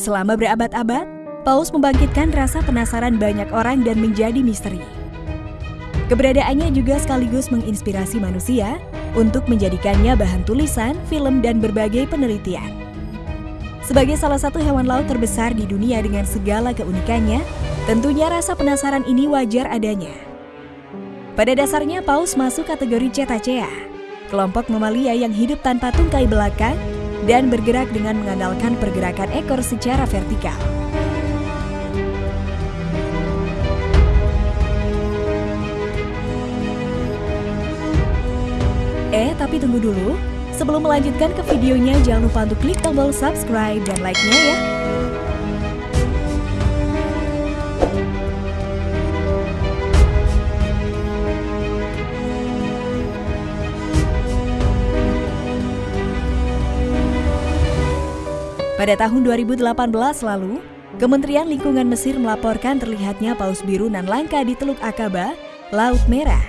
Selama berabad-abad, paus membangkitkan rasa penasaran banyak orang dan menjadi misteri. Keberadaannya juga sekaligus menginspirasi manusia untuk menjadikannya bahan tulisan, film, dan berbagai penelitian. Sebagai salah satu hewan laut terbesar di dunia dengan segala keunikannya, tentunya rasa penasaran ini wajar adanya. Pada dasarnya, paus masuk kategori Cetacea, kelompok mamalia yang hidup tanpa tungkai belakang dan bergerak dengan mengandalkan pergerakan ekor secara vertikal. Eh, tapi tunggu dulu. Sebelum melanjutkan ke videonya, jangan lupa untuk klik tombol subscribe dan like-nya ya. Pada tahun 2018 lalu, Kementerian Lingkungan Mesir melaporkan terlihatnya paus biru nan langka di Teluk Akaba, Laut Merah.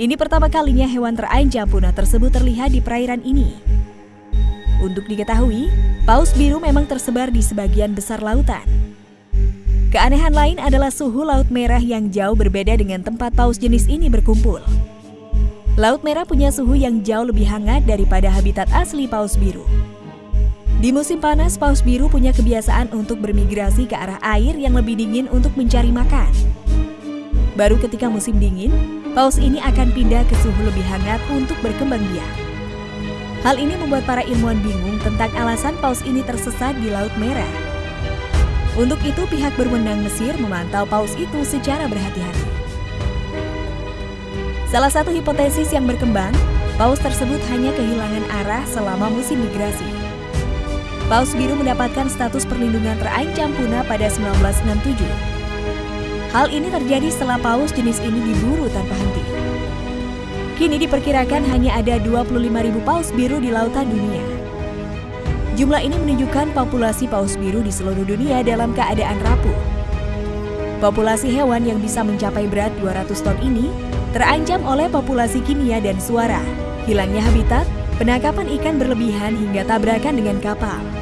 Ini pertama kalinya hewan terancam punah tersebut terlihat di perairan ini. Untuk diketahui, paus biru memang tersebar di sebagian besar lautan. Keanehan lain adalah suhu Laut Merah yang jauh berbeda dengan tempat paus jenis ini berkumpul. Laut Merah punya suhu yang jauh lebih hangat daripada habitat asli paus biru. Di musim panas, paus biru punya kebiasaan untuk bermigrasi ke arah air yang lebih dingin untuk mencari makan. Baru ketika musim dingin, paus ini akan pindah ke suhu lebih hangat untuk berkembang biak. Hal ini membuat para ilmuwan bingung tentang alasan paus ini tersesat di Laut Merah. Untuk itu, pihak berwenang Mesir memantau paus itu secara berhati-hati. Salah satu hipotesis yang berkembang, paus tersebut hanya kehilangan arah selama musim migrasi. Paus biru mendapatkan status perlindungan terancam punah pada 1967. Hal ini terjadi setelah paus jenis ini diburu tanpa henti. Kini diperkirakan hanya ada 25.000 paus biru di lautan dunia. Jumlah ini menunjukkan populasi paus biru di seluruh dunia dalam keadaan rapuh. Populasi hewan yang bisa mencapai berat 200 ton ini terancam oleh populasi kimia dan suara, hilangnya habitat, penangkapan ikan berlebihan hingga tabrakan dengan kapal.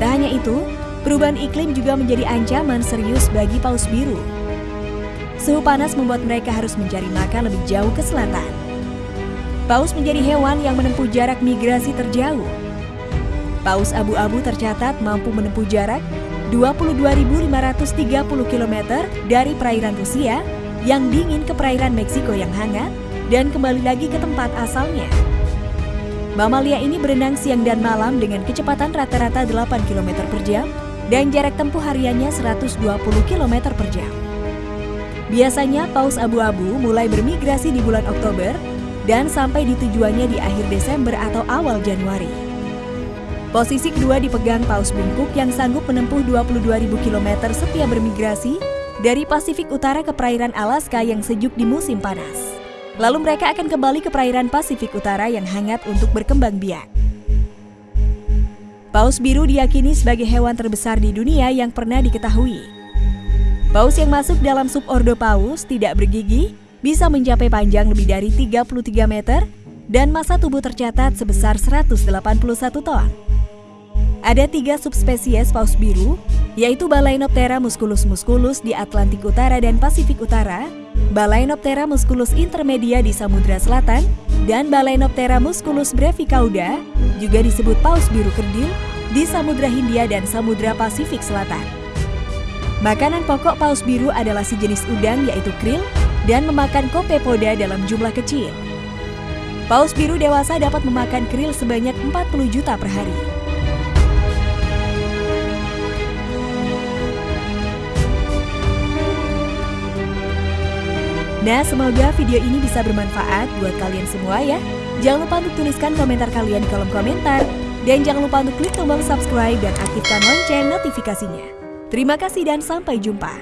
Tak hanya itu, perubahan iklim juga menjadi ancaman serius bagi paus biru. Suhu panas membuat mereka harus mencari makan lebih jauh ke selatan. Paus menjadi hewan yang menempuh jarak migrasi terjauh. Paus abu-abu tercatat mampu menempuh jarak 22.530 km dari perairan Rusia yang dingin ke perairan Meksiko yang hangat dan kembali lagi ke tempat asalnya. Mamalia ini berenang siang dan malam dengan kecepatan rata-rata 8 km per jam dan jarak tempuh hariannya 120 km per jam. Biasanya paus abu-abu mulai bermigrasi di bulan Oktober dan sampai di tujuannya di akhir Desember atau awal Januari. Posisi kedua dipegang paus bungkuk yang sanggup menempuh 22.000 km setiap bermigrasi dari Pasifik Utara ke perairan Alaska yang sejuk di musim panas. Lalu mereka akan kembali ke perairan Pasifik Utara yang hangat untuk berkembang biak. Paus biru diyakini sebagai hewan terbesar di dunia yang pernah diketahui. Paus yang masuk dalam subordo paus tidak bergigi bisa mencapai panjang lebih dari 33 meter dan masa tubuh tercatat sebesar 181 ton. Ada tiga subspesies paus biru, yaitu Balaenoptera musculus musculus di Atlantik Utara dan Pasifik Utara, Balaenoptera musculus intermedia di Samudra Selatan, dan Balaenoptera musculus brevicauda, juga disebut paus biru kerdil, di Samudra Hindia dan Samudra Pasifik Selatan. Makanan pokok paus biru adalah sejenis udang yaitu krill dan memakan kopepoda dalam jumlah kecil. Paus biru dewasa dapat memakan krill sebanyak 40 juta per hari. Nah, semoga video ini bisa bermanfaat buat kalian semua ya. Jangan lupa untuk tuliskan komentar kalian di kolom komentar. Dan jangan lupa untuk klik tombol subscribe dan aktifkan lonceng notifikasinya. Terima kasih dan sampai jumpa.